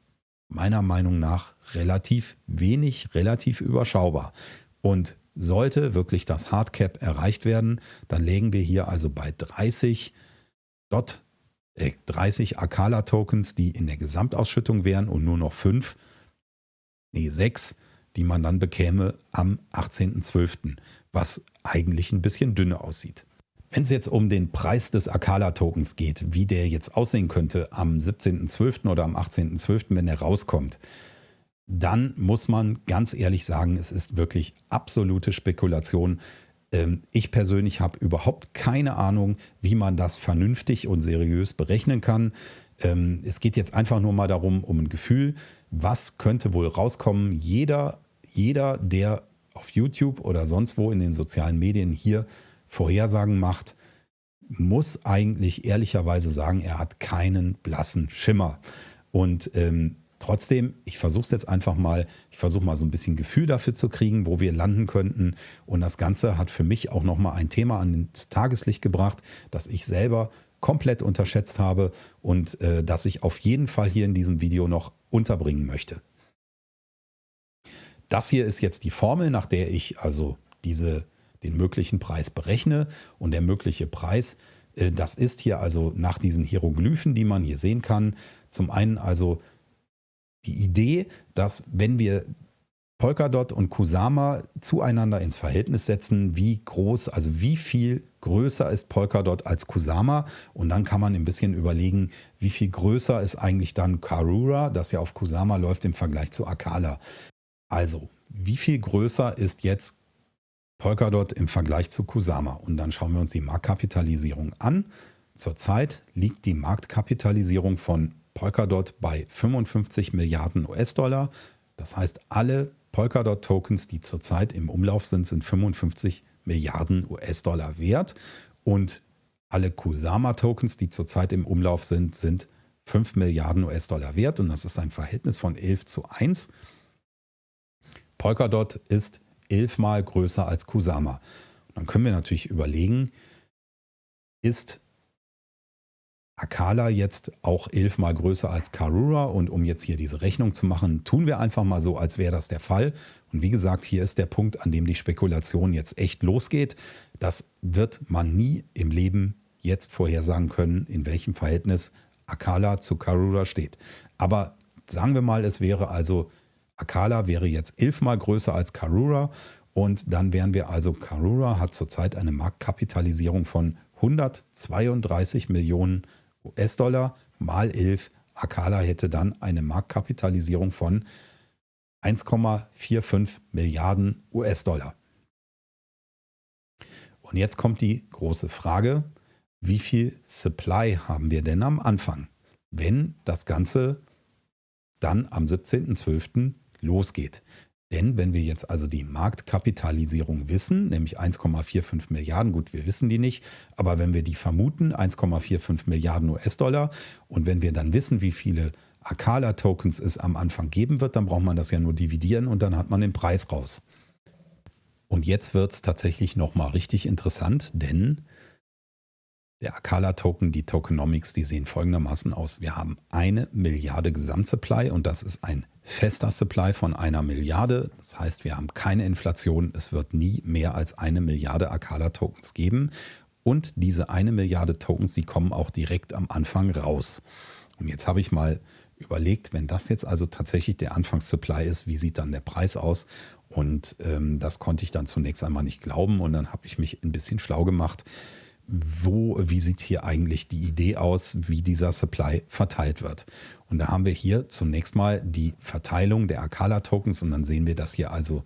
meiner Meinung nach relativ wenig, relativ überschaubar. Und sollte wirklich das Hardcap erreicht werden, dann legen wir hier also bei 30 Dot, äh, 30 Akala-Tokens, die in der Gesamtausschüttung wären und nur noch 5, nee 6, die man dann bekäme am 18.12., was eigentlich ein bisschen dünne aussieht. Wenn es jetzt um den Preis des Akala-Tokens geht, wie der jetzt aussehen könnte am 17.12. oder am 18.12., wenn er rauskommt, dann muss man ganz ehrlich sagen, es ist wirklich absolute Spekulation. Ähm, ich persönlich habe überhaupt keine Ahnung, wie man das vernünftig und seriös berechnen kann. Ähm, es geht jetzt einfach nur mal darum, um ein Gefühl, was könnte wohl rauskommen. Jeder, jeder, der auf YouTube oder sonst wo in den sozialen Medien hier Vorhersagen macht, muss eigentlich ehrlicherweise sagen, er hat keinen blassen Schimmer. Und ähm, trotzdem, ich versuche es jetzt einfach mal, ich versuche mal so ein bisschen Gefühl dafür zu kriegen, wo wir landen könnten. Und das Ganze hat für mich auch nochmal ein Thema ans Tageslicht gebracht, das ich selber komplett unterschätzt habe und äh, das ich auf jeden Fall hier in diesem Video noch unterbringen möchte. Das hier ist jetzt die Formel, nach der ich also diese den möglichen Preis berechne. Und der mögliche Preis, äh, das ist hier also nach diesen Hieroglyphen, die man hier sehen kann. Zum einen also die Idee, dass wenn wir Polkadot und Kusama zueinander ins Verhältnis setzen, wie groß, also wie viel größer ist Polkadot als Kusama. Und dann kann man ein bisschen überlegen, wie viel größer ist eigentlich dann Karura, das ja auf Kusama läuft im Vergleich zu Akala. Also, wie viel größer ist jetzt Polkadot im Vergleich zu Kusama. Und dann schauen wir uns die Marktkapitalisierung an. Zurzeit liegt die Marktkapitalisierung von Polkadot bei 55 Milliarden US-Dollar. Das heißt, alle Polkadot-Tokens, die zurzeit im Umlauf sind, sind 55 Milliarden US-Dollar wert. Und alle Kusama-Tokens, die zurzeit im Umlauf sind, sind 5 Milliarden US-Dollar wert. Und das ist ein Verhältnis von 11 zu 1. Polkadot ist elfmal größer als Kusama. Und dann können wir natürlich überlegen, ist Akala jetzt auch elfmal größer als Karura? Und um jetzt hier diese Rechnung zu machen, tun wir einfach mal so, als wäre das der Fall. Und wie gesagt, hier ist der Punkt, an dem die Spekulation jetzt echt losgeht. Das wird man nie im Leben jetzt vorhersagen können, in welchem Verhältnis Akala zu Karura steht. Aber sagen wir mal, es wäre also Akala wäre jetzt elfmal größer als Karura und dann wären wir also, Karura hat zurzeit eine Marktkapitalisierung von 132 Millionen US-Dollar mal 11. Akala hätte dann eine Marktkapitalisierung von 1,45 Milliarden US-Dollar. Und jetzt kommt die große Frage, wie viel Supply haben wir denn am Anfang, wenn das Ganze dann am 17.12. losgeht. Denn wenn wir jetzt also die Marktkapitalisierung wissen, nämlich 1,45 Milliarden, gut, wir wissen die nicht, aber wenn wir die vermuten, 1,45 Milliarden US-Dollar und wenn wir dann wissen, wie viele Akala-Tokens es am Anfang geben wird, dann braucht man das ja nur dividieren und dann hat man den Preis raus. Und jetzt wird es tatsächlich nochmal richtig interessant, denn der Akala-Token, die Tokenomics, die sehen folgendermaßen aus. Wir haben eine Milliarde Gesamtsupply und das ist ein fester Supply von einer Milliarde. Das heißt, wir haben keine Inflation. Es wird nie mehr als eine Milliarde Akala-Tokens geben. Und diese eine Milliarde Tokens, die kommen auch direkt am Anfang raus. Und jetzt habe ich mal überlegt, wenn das jetzt also tatsächlich der Anfangssupply ist, wie sieht dann der Preis aus? Und ähm, das konnte ich dann zunächst einmal nicht glauben und dann habe ich mich ein bisschen schlau gemacht wo, wie sieht hier eigentlich die Idee aus, wie dieser Supply verteilt wird. Und da haben wir hier zunächst mal die Verteilung der Akala-Tokens und dann sehen wir das hier also,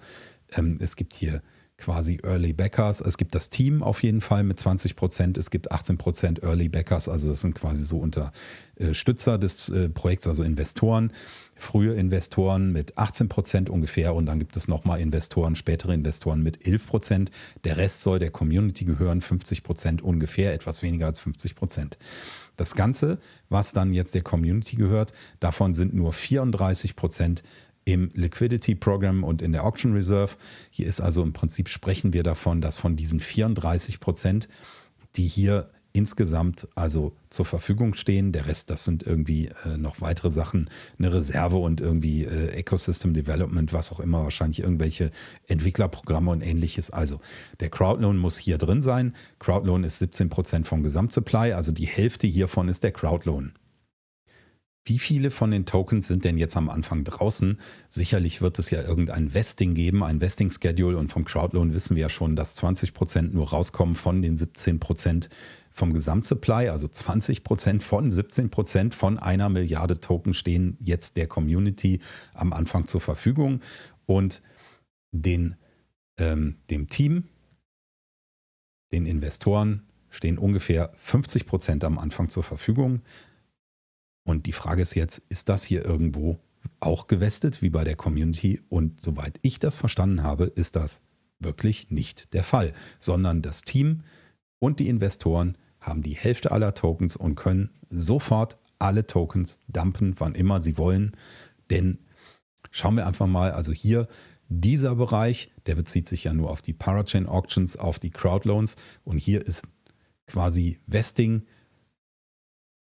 ähm, es gibt hier quasi Early Backers. Es gibt das Team auf jeden Fall mit 20 Prozent. Es gibt 18 Prozent Early Backers. Also das sind quasi so Unterstützer des äh, Projekts, also Investoren. Frühe Investoren mit 18 Prozent ungefähr und dann gibt es nochmal Investoren, spätere Investoren mit 11 Prozent. Der Rest soll der Community gehören, 50 Prozent ungefähr, etwas weniger als 50 Prozent. Das Ganze, was dann jetzt der Community gehört, davon sind nur 34 Prozent im Liquidity Program und in der Auction Reserve. Hier ist also im Prinzip sprechen wir davon, dass von diesen 34 Prozent, die hier insgesamt also zur Verfügung stehen. Der Rest, das sind irgendwie äh, noch weitere Sachen, eine Reserve und irgendwie äh, Ecosystem Development, was auch immer, wahrscheinlich irgendwelche Entwicklerprogramme und ähnliches. Also der Crowdloan muss hier drin sein. Crowdloan ist 17 Prozent vom Gesamtsupply, also die Hälfte hiervon ist der Crowdloan. Wie viele von den Tokens sind denn jetzt am Anfang draußen? Sicherlich wird es ja irgendein Vesting geben, ein Vesting-Schedule und vom Crowdloan wissen wir ja schon, dass 20 Prozent nur rauskommen von den 17 Prozent vom Gesamtsupply, also 20 Prozent von 17 Prozent von einer Milliarde Token stehen jetzt der Community am Anfang zur Verfügung und den, ähm, dem Team, den Investoren stehen ungefähr 50 Prozent am Anfang zur Verfügung. Und die Frage ist jetzt, ist das hier irgendwo auch gewestet, wie bei der Community? Und soweit ich das verstanden habe, ist das wirklich nicht der Fall, sondern das Team und die Investoren haben die Hälfte aller Tokens und können sofort alle Tokens dumpen, wann immer sie wollen. Denn schauen wir einfach mal, also hier dieser Bereich, der bezieht sich ja nur auf die Parachain Auctions, auf die Crowdloans und hier ist quasi Vesting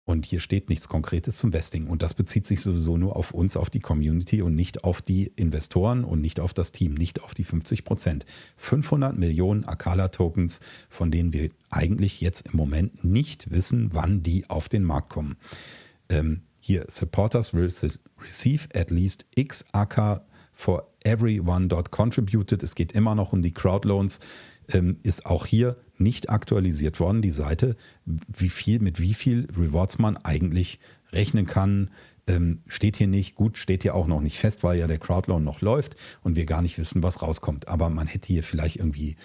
und hier steht nichts Konkretes zum Vesting. Und das bezieht sich sowieso nur auf uns, auf die Community und nicht auf die Investoren und nicht auf das Team, nicht auf die 50 Prozent. 500 Millionen Akala-Tokens, von denen wir eigentlich jetzt im Moment nicht wissen, wann die auf den Markt kommen. Ähm, hier, Supporters will receive at least X AK for everyone dot contributed. Es geht immer noch um die Crowdloans. Ähm, ist auch hier nicht aktualisiert worden, die Seite, wie viel, mit wie viel Rewards man eigentlich rechnen kann. Ähm, steht hier nicht, gut, steht hier auch noch nicht fest, weil ja der Crowdloan noch läuft und wir gar nicht wissen, was rauskommt. Aber man hätte hier vielleicht irgendwie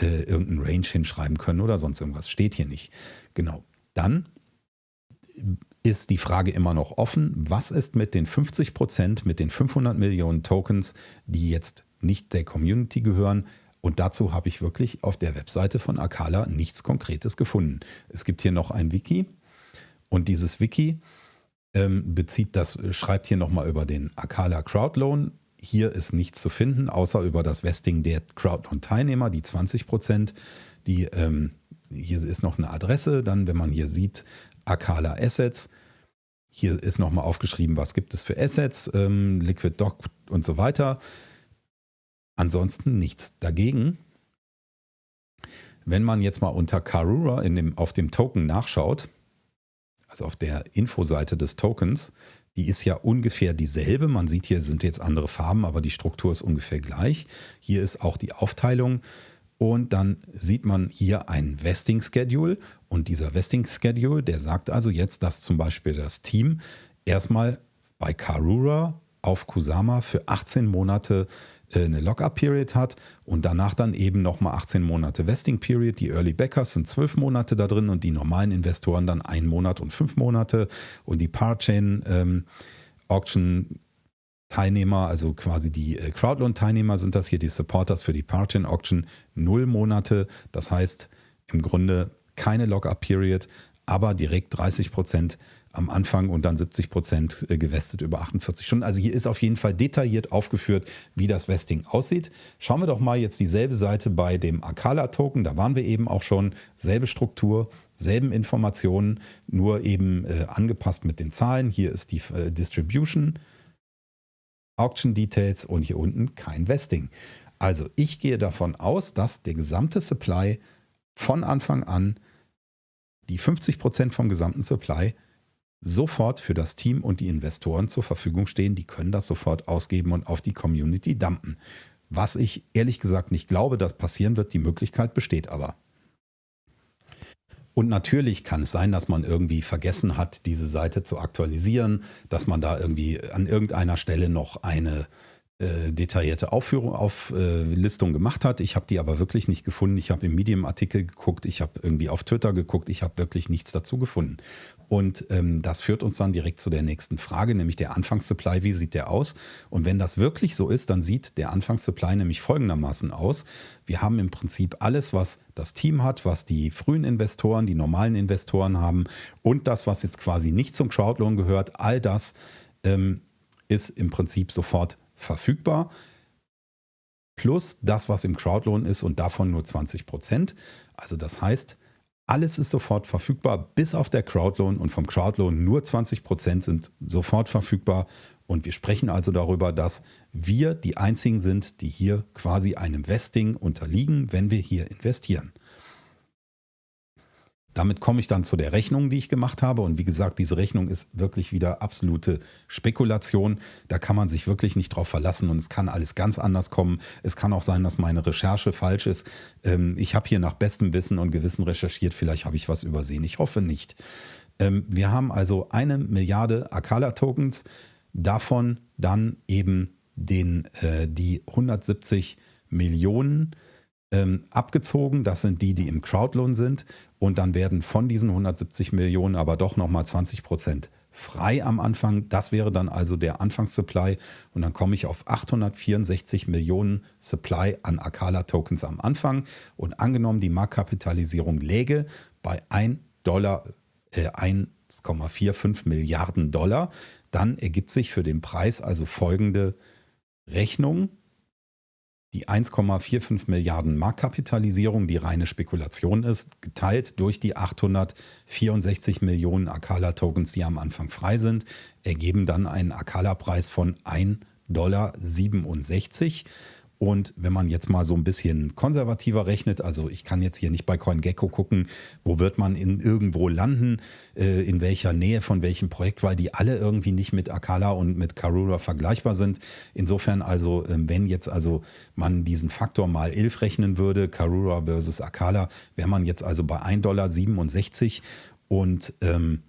äh, irgendeinen Range hinschreiben können oder sonst irgendwas. Steht hier nicht. Genau. Dann ist die Frage immer noch offen, was ist mit den 50 Prozent, mit den 500 Millionen Tokens, die jetzt nicht der Community gehören, und dazu habe ich wirklich auf der Webseite von Akala nichts Konkretes gefunden. Es gibt hier noch ein Wiki und dieses Wiki ähm, bezieht das, schreibt hier nochmal über den Akala Crowdloan. Hier ist nichts zu finden, außer über das Vesting der Crowdloan-Teilnehmer, die 20 Prozent. Ähm, hier ist noch eine Adresse, dann, wenn man hier sieht, Akala Assets. Hier ist nochmal aufgeschrieben, was gibt es für Assets, ähm, Liquid Doc und so weiter. Ansonsten nichts dagegen. Wenn man jetzt mal unter Karura in dem, auf dem Token nachschaut, also auf der Infoseite des Tokens, die ist ja ungefähr dieselbe. Man sieht hier sind jetzt andere Farben, aber die Struktur ist ungefähr gleich. Hier ist auch die Aufteilung und dann sieht man hier ein Vesting Schedule und dieser Vesting Schedule, der sagt also jetzt, dass zum Beispiel das Team erstmal bei Karura auf Kusama für 18 Monate eine Lockup-Period hat und danach dann eben nochmal 18 Monate Vesting-Period. Die Early Backers sind 12 Monate da drin und die normalen Investoren dann einen Monat und fünf Monate und die Parachain ähm, also quasi die äh, Crowdloan-Teilnehmer sind das hier, die Supporters für die Parachain Auction, null Monate. Das heißt im Grunde keine Lockup-Period, aber direkt 30 Prozent am Anfang und dann 70 Prozent äh, gewestet über 48 Stunden. Also hier ist auf jeden Fall detailliert aufgeführt, wie das Vesting aussieht. Schauen wir doch mal jetzt dieselbe Seite bei dem Akala-Token. Da waren wir eben auch schon. Selbe Struktur, selben Informationen, nur eben äh, angepasst mit den Zahlen. Hier ist die äh, Distribution, Auction Details und hier unten kein Vesting. Also ich gehe davon aus, dass der gesamte Supply von Anfang an die 50 Prozent vom gesamten Supply sofort für das Team und die Investoren zur Verfügung stehen. Die können das sofort ausgeben und auf die Community dumpen. Was ich ehrlich gesagt nicht glaube, dass passieren wird, die Möglichkeit besteht aber. Und natürlich kann es sein, dass man irgendwie vergessen hat, diese Seite zu aktualisieren, dass man da irgendwie an irgendeiner Stelle noch eine äh, detaillierte Aufführung, Auflistung äh, gemacht hat. Ich habe die aber wirklich nicht gefunden. Ich habe im Medium-Artikel geguckt, ich habe irgendwie auf Twitter geguckt, ich habe wirklich nichts dazu gefunden. Und ähm, das führt uns dann direkt zu der nächsten Frage, nämlich der Anfangssupply. Wie sieht der aus? Und wenn das wirklich so ist, dann sieht der Anfangssupply nämlich folgendermaßen aus. Wir haben im Prinzip alles, was das Team hat, was die frühen Investoren, die normalen Investoren haben und das, was jetzt quasi nicht zum Crowdloan gehört, all das ähm, ist im Prinzip sofort verfügbar. Plus das, was im Crowdloan ist und davon nur 20 Prozent. Also das heißt, alles ist sofort verfügbar, bis auf der Crowdloan und vom Crowdloan nur 20 Prozent sind sofort verfügbar. Und wir sprechen also darüber, dass wir die einzigen sind, die hier quasi einem Vesting unterliegen, wenn wir hier investieren. Damit komme ich dann zu der Rechnung, die ich gemacht habe. Und wie gesagt, diese Rechnung ist wirklich wieder absolute Spekulation. Da kann man sich wirklich nicht drauf verlassen und es kann alles ganz anders kommen. Es kann auch sein, dass meine Recherche falsch ist. Ähm, ich habe hier nach bestem Wissen und Gewissen recherchiert. Vielleicht habe ich was übersehen. Ich hoffe nicht. Ähm, wir haben also eine Milliarde Akala-Tokens. Davon dann eben den, äh, die 170 Millionen ähm, abgezogen. Das sind die, die im Crowdloan sind. Und dann werden von diesen 170 Millionen aber doch nochmal 20 Prozent frei am Anfang. Das wäre dann also der Anfangssupply. Und dann komme ich auf 864 Millionen Supply an Akala-Tokens am Anfang. Und angenommen, die Marktkapitalisierung läge bei 1 Dollar, äh, 1,45 Milliarden Dollar, dann ergibt sich für den Preis also folgende Rechnung die 1,45 Milliarden Marktkapitalisierung, die reine Spekulation ist, geteilt durch die 864 Millionen Akala-Tokens, die am Anfang frei sind, ergeben dann einen Akala-Preis von 1,67 Dollar. Und wenn man jetzt mal so ein bisschen konservativer rechnet, also ich kann jetzt hier nicht bei CoinGecko gucken, wo wird man in irgendwo landen, äh, in welcher Nähe von welchem Projekt, weil die alle irgendwie nicht mit Akala und mit Karura vergleichbar sind. Insofern also, ähm, wenn jetzt also man diesen Faktor mal 11 rechnen würde, Karura versus Akala, wäre man jetzt also bei 1,67 Dollar und ähm,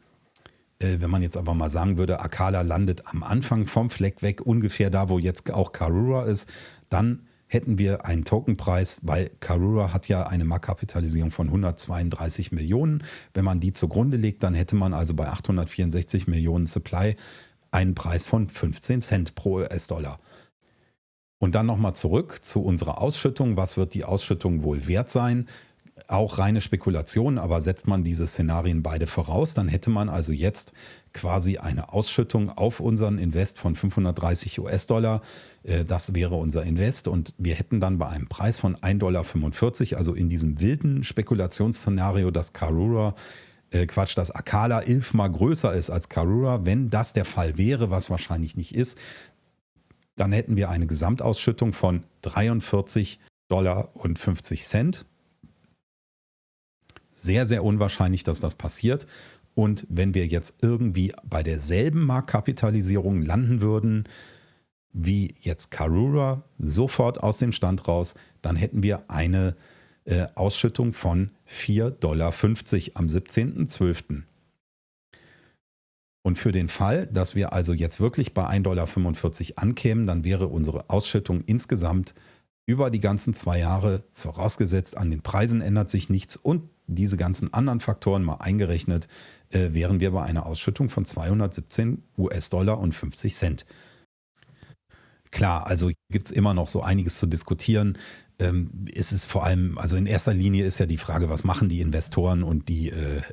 äh, wenn man jetzt aber mal sagen würde, Akala landet am Anfang vom Fleck weg, ungefähr da, wo jetzt auch Karura ist, dann hätten wir einen Tokenpreis, weil Karura hat ja eine Marktkapitalisierung von 132 Millionen. Wenn man die zugrunde legt, dann hätte man also bei 864 Millionen Supply einen Preis von 15 Cent pro US-Dollar. Und dann nochmal zurück zu unserer Ausschüttung. Was wird die Ausschüttung wohl wert sein? Auch reine Spekulation, aber setzt man diese Szenarien beide voraus, dann hätte man also jetzt quasi eine Ausschüttung auf unseren Invest von 530 US-Dollar. Äh, das wäre unser Invest und wir hätten dann bei einem Preis von 1,45 Dollar, also in diesem wilden Spekulationsszenario, dass Karura äh, Quatsch, dass Akala elfmal größer ist als Karura, wenn das der Fall wäre, was wahrscheinlich nicht ist, dann hätten wir eine Gesamtausschüttung von 43 Dollar und 50 Cent sehr, sehr unwahrscheinlich, dass das passiert. Und wenn wir jetzt irgendwie bei derselben Marktkapitalisierung landen würden, wie jetzt Karura, sofort aus dem Stand raus, dann hätten wir eine äh, Ausschüttung von 4,50 Dollar am 17.12. Und für den Fall, dass wir also jetzt wirklich bei 1,45 Dollar ankämen, dann wäre unsere Ausschüttung insgesamt über die ganzen zwei Jahre, vorausgesetzt an den Preisen ändert sich nichts und diese ganzen anderen Faktoren mal eingerechnet, äh, wären wir bei einer Ausschüttung von 217 US-Dollar und 50 Cent. Klar, also gibt es immer noch so einiges zu diskutieren ist es vor allem, also in erster Linie ist ja die Frage, was machen die Investoren und die äh,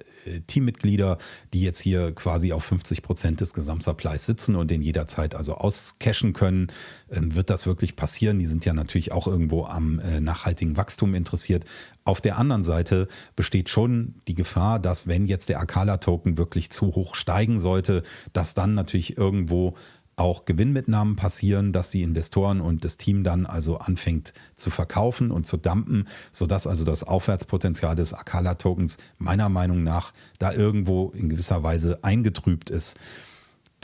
Teammitglieder, die jetzt hier quasi auf 50 Prozent des Gesamtsupplies sitzen und den jederzeit also auscashen können. Ähm, wird das wirklich passieren? Die sind ja natürlich auch irgendwo am äh, nachhaltigen Wachstum interessiert. Auf der anderen Seite besteht schon die Gefahr, dass wenn jetzt der Akala-Token wirklich zu hoch steigen sollte, dass dann natürlich irgendwo auch Gewinnmitnahmen passieren, dass die Investoren und das Team dann also anfängt zu verkaufen und zu dumpen, sodass also das Aufwärtspotenzial des Akala-Tokens meiner Meinung nach da irgendwo in gewisser Weise eingetrübt ist.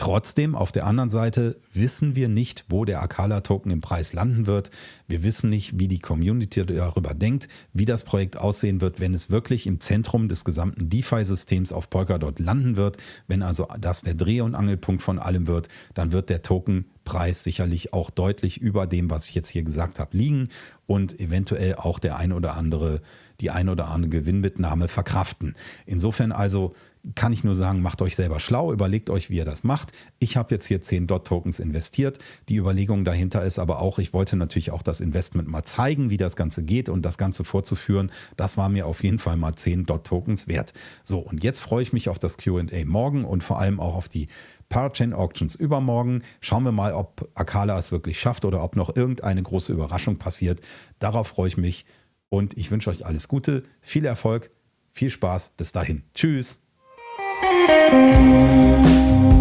Trotzdem, auf der anderen Seite wissen wir nicht, wo der Akala-Token im Preis landen wird. Wir wissen nicht, wie die Community darüber denkt, wie das Projekt aussehen wird, wenn es wirklich im Zentrum des gesamten DeFi-Systems auf Polkadot landen wird. Wenn also das der Dreh- und Angelpunkt von allem wird, dann wird der Tokenpreis sicherlich auch deutlich über dem, was ich jetzt hier gesagt habe, liegen und eventuell auch der ein oder andere, die ein oder andere Gewinnmitnahme verkraften. Insofern also kann ich nur sagen, macht euch selber schlau, überlegt euch, wie ihr das macht. Ich habe jetzt hier 10 DOT-Tokens investiert. Die Überlegung dahinter ist aber auch, ich wollte natürlich auch das Investment mal zeigen, wie das Ganze geht und das Ganze vorzuführen. Das war mir auf jeden Fall mal 10 DOT-Tokens wert. So, und jetzt freue ich mich auf das QA morgen und vor allem auch auf die Parachain Auctions übermorgen. Schauen wir mal, ob Akala es wirklich schafft oder ob noch irgendeine große Überraschung passiert. Darauf freue ich mich und ich wünsche euch alles Gute, viel Erfolg, viel Spaß. Bis dahin. Tschüss. Thank you.